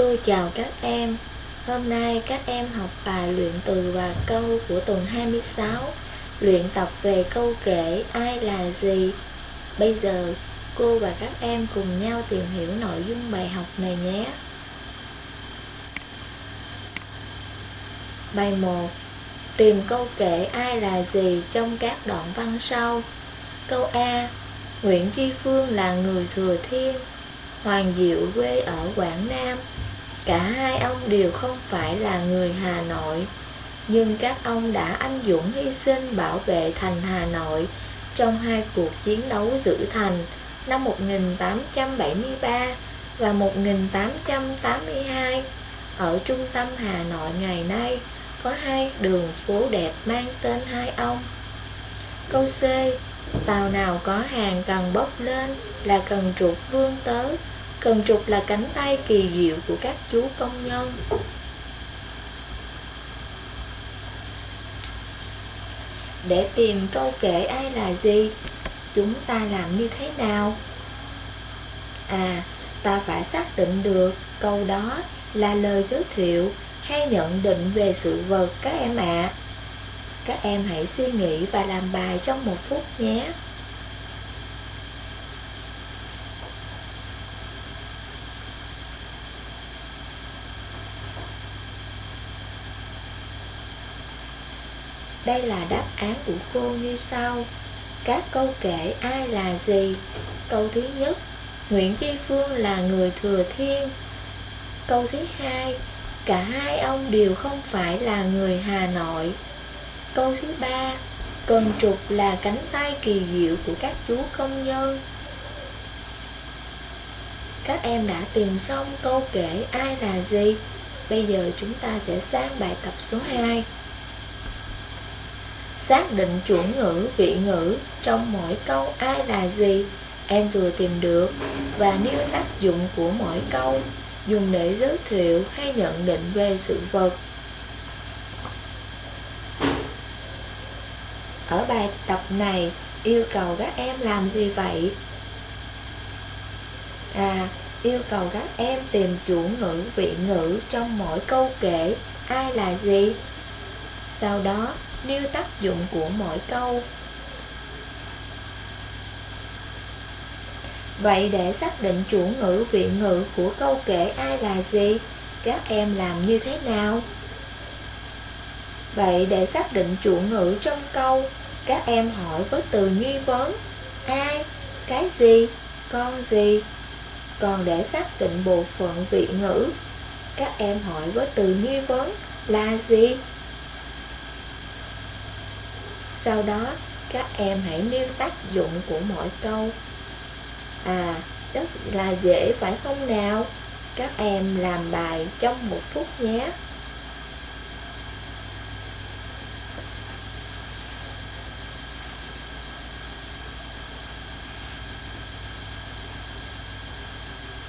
Cô chào các em. Hôm nay các em học bài luyện từ và câu của tuần 26 Luyện tập về câu kể ai là gì. Bây giờ, cô và các em cùng nhau tìm hiểu nội dung bài học này nhé. Bài 1 Tìm câu kể ai là gì trong các đoạn văn sau. Câu A. Nguyễn Tri Phương là người thừa thiên, Hoàng Diệu quê ở Quảng Nam. Cả hai ông đều không phải là người Hà Nội, Nhưng các ông đã anh dũng hy sinh bảo vệ thành Hà Nội Trong hai cuộc chiến đấu giữ thành năm 1873 và 1882 Ở trung tâm Hà Nội ngày nay có hai đường phố đẹp mang tên hai ông. Câu C, Tàu nào có hàng cần bốc lên là cần trục vương tới. Cần trục là cánh tay kỳ diệu của các chú công nhân Để tìm câu kể ai là gì Chúng ta làm như thế nào? À, ta phải xác định được câu đó là lời giới thiệu hay nhận định về sự vật các em ạ. À. Các em hãy suy nghĩ và làm bài trong một phút nhé. Đây là đáp án của cô như sau. Các câu kể ai là gì? Câu thứ nhất, Nguyễn Chi Phương là người thừa thiên. Câu thứ hai, Cả hai ông đều không phải là người Hà Nội. Câu thứ ba, Cần trục là cánh tay kỳ diệu của các chú công nhân. Các em đã tìm xong câu kể ai là gì? Bây giờ chúng ta sẽ sang bài tập số 2 Xác định chủ ngữ, vị ngữ trong mỗi câu ai là gì em vừa tìm được và nêu tác dụng của mỗi câu dùng để giới thiệu hay nhận định về sự vật. Ở bài tập này yêu cầu các em làm gì vậy? À, yêu cầu các em tìm chủ ngữ, vị ngữ trong mỗi câu kể ai là gì? Sau đó nêu tác dụng của mỗi câu. Vậy để xác định chủ ngữ vị ngữ của câu kể ai là gì, các em làm như thế nào? Vậy để xác định chủ ngữ trong câu, các em hỏi với từ nghi vấn ai, cái gì, con gì. Còn để xác định bộ phận vị ngữ, các em hỏi với từ nghi vấn là gì, sau đó, các em hãy nêu tác dụng của mỗi câu. À, rất là dễ phải không nào? Các em làm bài trong một phút nhé.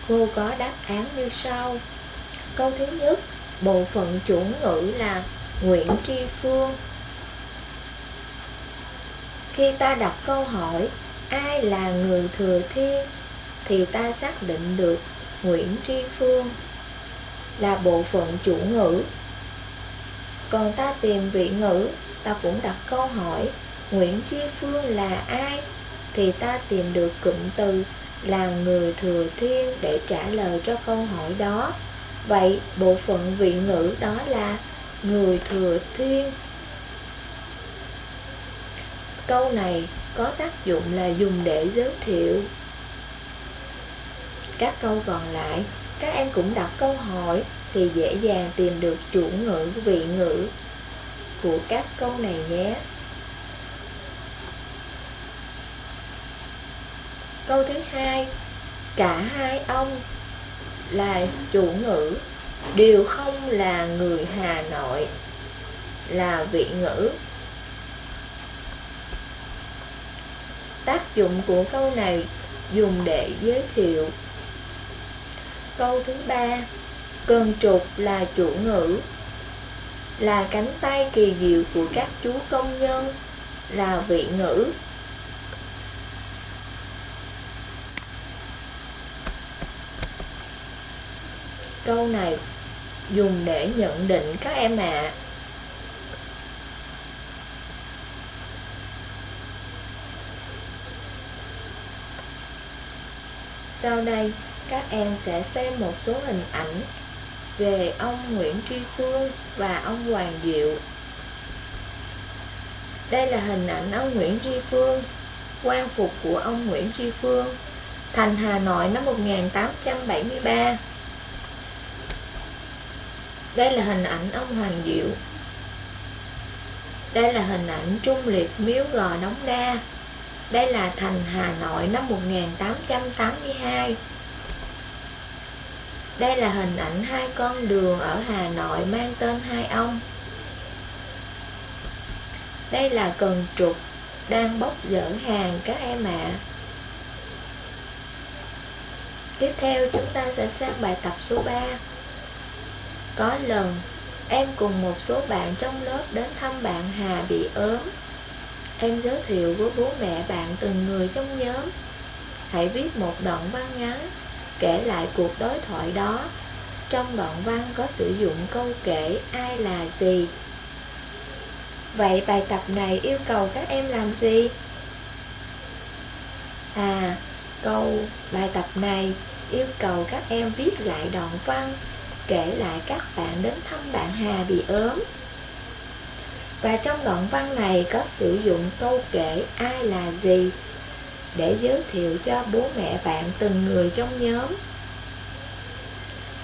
Cô có đáp án như sau. Câu thứ nhất, bộ phận chủ ngữ là Nguyễn Tri Phương khi ta đặt câu hỏi ai là người thừa thiên thì ta xác định được Nguyễn Tri Phương là bộ phận chủ ngữ. Còn ta tìm vị ngữ, ta cũng đặt câu hỏi Nguyễn Tri Phương là ai thì ta tìm được cụm từ là người thừa thiên để trả lời cho câu hỏi đó. Vậy bộ phận vị ngữ đó là người thừa thiên Câu này có tác dụng là dùng để giới thiệu. Các câu còn lại, các em cũng đặt câu hỏi thì dễ dàng tìm được chủ ngữ, vị ngữ của các câu này nhé. Câu thứ hai, cả hai ông là chủ ngữ đều không là người Hà Nội là vị ngữ Tác dụng của câu này dùng để giới thiệu Câu thứ ba, Cần trục là chủ ngữ, Là cánh tay kỳ diệu của các chú công nhân, Là vị ngữ Câu này dùng để nhận định các em ạ. À. Sau đây, các em sẽ xem một số hình ảnh về ông Nguyễn Tri Phương và ông Hoàng Diệu. Đây là hình ảnh ông Nguyễn Tri Phương, quan phục của ông Nguyễn Tri Phương, thành Hà Nội năm 1873. Đây là hình ảnh ông Hoàng Diệu. Đây là hình ảnh Trung Liệt Miếu Gò Đống Đa. Đây là thành Hà Nội năm 1882. Đây là hình ảnh hai con đường ở Hà Nội mang tên hai ông. Đây là cần trục đang bốc dỡ hàng các em ạ. À. Tiếp theo chúng ta sẽ sang bài tập số 3. Có lần em cùng một số bạn trong lớp đến thăm bạn Hà bị ốm. Em giới thiệu với bố mẹ bạn từng người trong nhóm. Hãy viết một đoạn văn ngắn kể lại cuộc đối thoại đó. Trong đoạn văn có sử dụng câu kể ai là gì. Vậy bài tập này yêu cầu các em làm gì? À, câu bài tập này yêu cầu các em viết lại đoạn văn kể lại các bạn đến thăm bạn Hà bị ốm. Và trong đoạn văn này có sử dụng câu kể ai là gì để giới thiệu cho bố mẹ bạn từng người trong nhóm.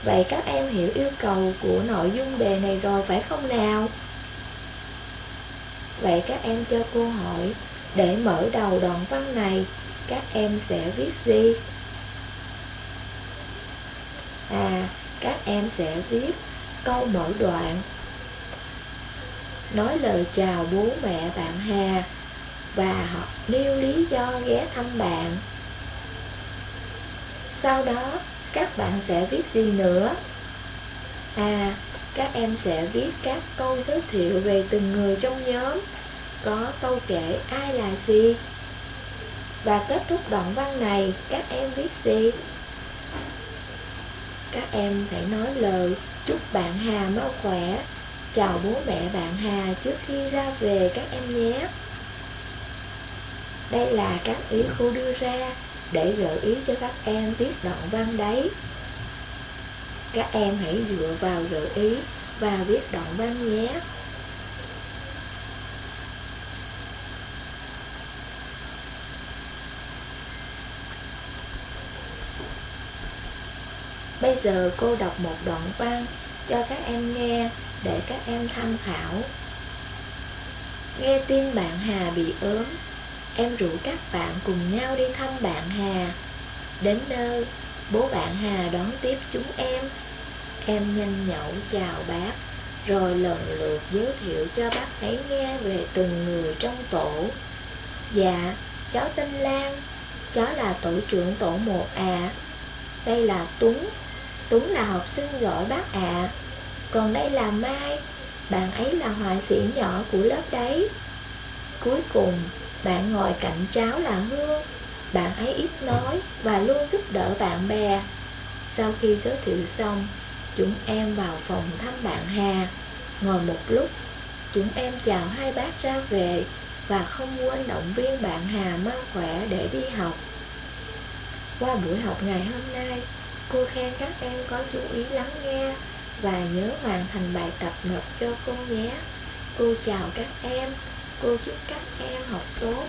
Vậy các em hiểu yêu cầu của nội dung đề này rồi phải không nào? Vậy các em cho cô hỏi để mở đầu đoạn văn này các em sẽ viết gì? À, các em sẽ viết câu mở đoạn nói lời chào bố mẹ bạn Hà và họ nêu lý do ghé thăm bạn. Sau đó, các bạn sẽ viết gì nữa? À, các em sẽ viết các câu giới thiệu về từng người trong nhóm, có câu kể ai là gì. Và kết thúc đoạn văn này, các em viết gì? Các em phải nói lời chúc bạn Hà mau khỏe, chào bố mẹ bạn Hà trước khi ra về các em nhé. Đây là các ý cô đưa ra để gợi ý cho các em viết đoạn văn đấy. Các em hãy dựa vào gợi ý và viết đoạn văn nhé. Bây giờ cô đọc một đoạn văn cho các em nghe để các em tham khảo. Nghe tin bạn Hà bị ốm, em rủ các bạn cùng nhau đi thăm bạn Hà. Đến nơi, bố bạn Hà đón tiếp chúng em. Em nhanh nhậu chào bác, rồi lần lượt giới thiệu cho bác ấy nghe về từng người trong tổ. Dạ, cháu tên Lan, cháu là tổ trưởng tổ một à. Đây là Tuấn, Tuấn là học sinh giỏi bác ạ. À. Còn đây là Mai, Bạn ấy là họa sĩ nhỏ của lớp đấy. Cuối cùng, Bạn ngồi cạnh cháu là Hương. Bạn ấy ít nói Và luôn giúp đỡ bạn bè. Sau khi giới thiệu xong, Chúng em vào phòng thăm bạn Hà. Ngồi một lúc, Chúng em chào hai bác ra về Và không quên động viên bạn Hà mau khỏe để đi học. Qua buổi học ngày hôm nay Cô khen các em có chú ý lắng nghe và nhớ hoàn thành bài tập nộp cho cô nhé. Cô chào các em, cô chúc các em học tốt.